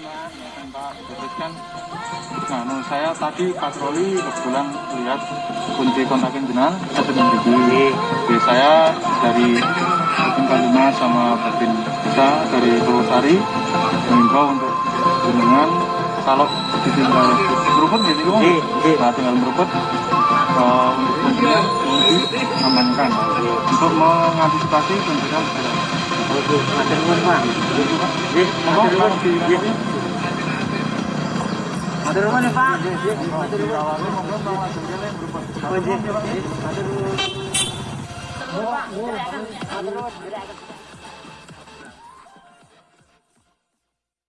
Kan nah menurut saya tadi patroli kebetulan lihat kunci kontakin jenengan sudah begini Jadi saya dari Batin Kalima sama Batin Desa dari Purwosari mengimbau untuk jenengan kalau ditinggal meruput? Iya, iya. nah tinggal meruput eh, untuk kuncinya mau diamankan untuk mengantisipasi kuncinya Oke, matur nuwun, Pak. Nggih, Monggo, matur nuwun. Pak, di- Nuwun ya, Pak.